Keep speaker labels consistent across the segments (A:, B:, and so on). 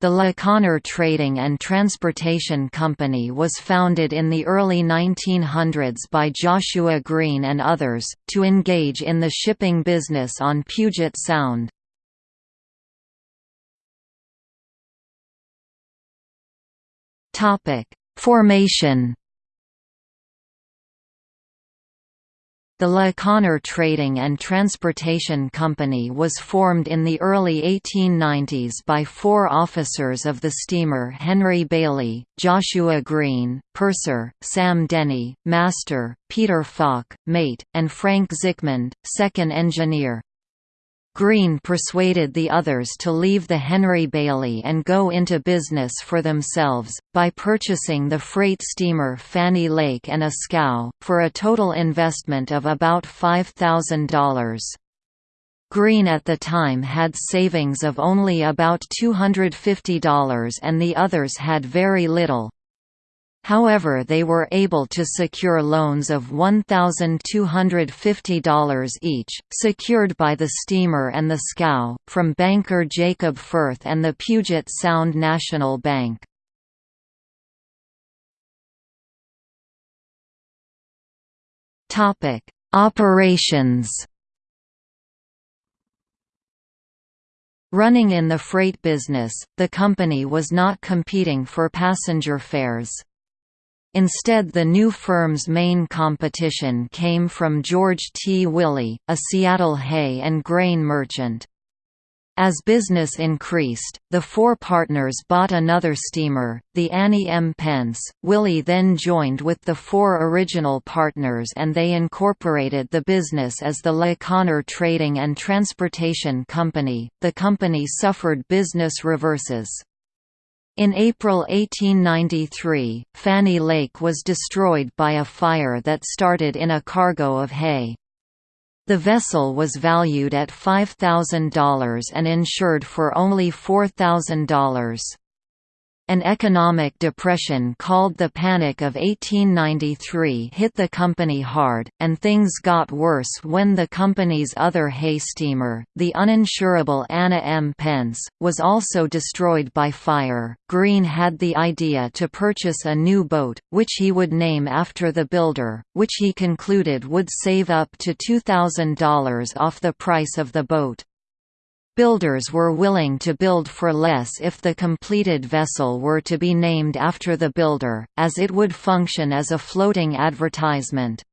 A: The La Conner Trading and Transportation Company was founded in the early 1900s by Joshua Green and others, to engage in the shipping business on Puget Sound. Formation The La Conner Trading and Transportation Company was formed in the early 1890s by four officers of the steamer Henry Bailey, Joshua Green, purser, Sam Denny, master, Peter Falk, mate, and Frank Zickmund, second engineer. Green persuaded the others to leave the Henry Bailey and go into business for themselves, by purchasing the freight steamer Fanny Lake and a scow, for a total investment of about $5,000. Green at the time had savings of only about $250 and the others had very little. However they were able to secure loans of $1,250 each, secured by the steamer and the scow, from banker Jacob Furth and the Puget Sound National Bank. Operations Running in the freight business, the company was not competing for passenger fares. Instead the new firm's main competition came from George T. Willey, a Seattle hay and grain merchant. As business increased, the four partners bought another steamer, the Annie M. Pence. Willey then joined with the four original partners and they incorporated the business as the La Conner Trading and Transportation Company. The company suffered business reverses. In April 1893, Fanny Lake was destroyed by a fire that started in a cargo of hay. The vessel was valued at $5,000 and insured for only $4,000. An economic depression called the Panic of 1893 hit the company hard, and things got worse when the company's other hay steamer, the uninsurable Anna M. Pence, was also destroyed by fire. Green had the idea to purchase a new boat, which he would name after the builder, which he concluded would save up to $2,000 off the price of the boat. Builders were willing to build for less if the completed vessel were to be named after the builder, as it would function as a floating advertisement.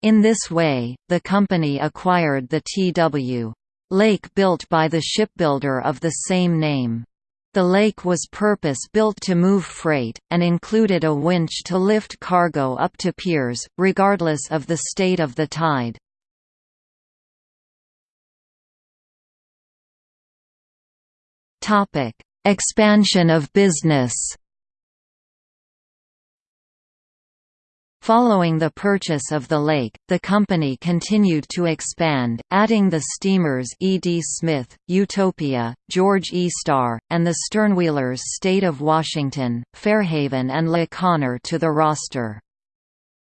A: In this way, the company acquired the T.W. Lake built by the shipbuilder of the same name. The lake was purpose-built to move freight, and included a winch to lift cargo up to piers, regardless of the state of the tide. Topic: Expansion of business. Following the purchase of the lake, the company continued to expand, adding the steamers E. D. Smith, Utopia, George E. Starr, and the sternwheelers State of Washington, Fairhaven and La Conner to the roster.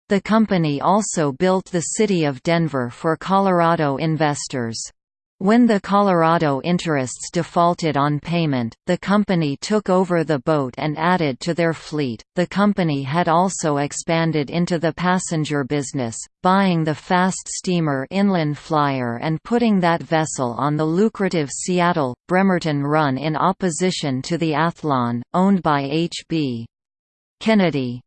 A: The company also built the city of Denver for Colorado investors. When the Colorado interests defaulted on payment, the company took over the boat and added to their fleet. The company had also expanded into the passenger business, buying the fast steamer Inland Flyer and putting that vessel on the lucrative Seattle Bremerton run in opposition to the Athlon, owned by H.B. Kennedy.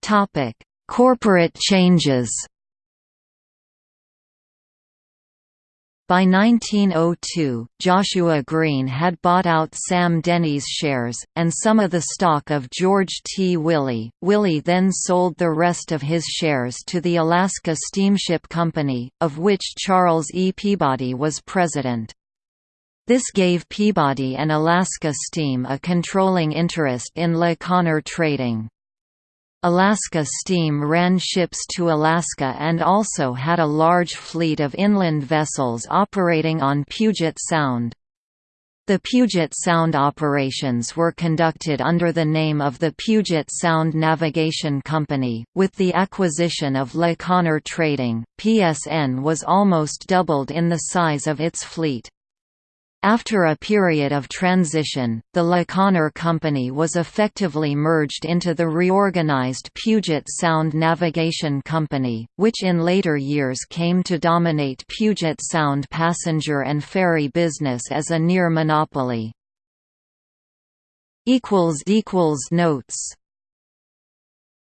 A: Topic Corporate changes By 1902, Joshua Green had bought out Sam Denny's shares, and some of the stock of George T. Willey. Willey then sold the rest of his shares to the Alaska Steamship Company, of which Charles E. Peabody was president. This gave Peabody and Alaska Steam a controlling interest in La Conner trading. Alaska Steam ran ships to Alaska and also had a large fleet of inland vessels operating on Puget Sound. The Puget Sound operations were conducted under the name of the Puget Sound Navigation Company. With the acquisition of La Conner Trading, PSN was almost doubled in the size of its fleet. After a period of transition, the Le Company was effectively merged into the reorganized Puget Sound Navigation Company, which in later years came to dominate Puget Sound passenger and ferry business as a near monopoly. Notes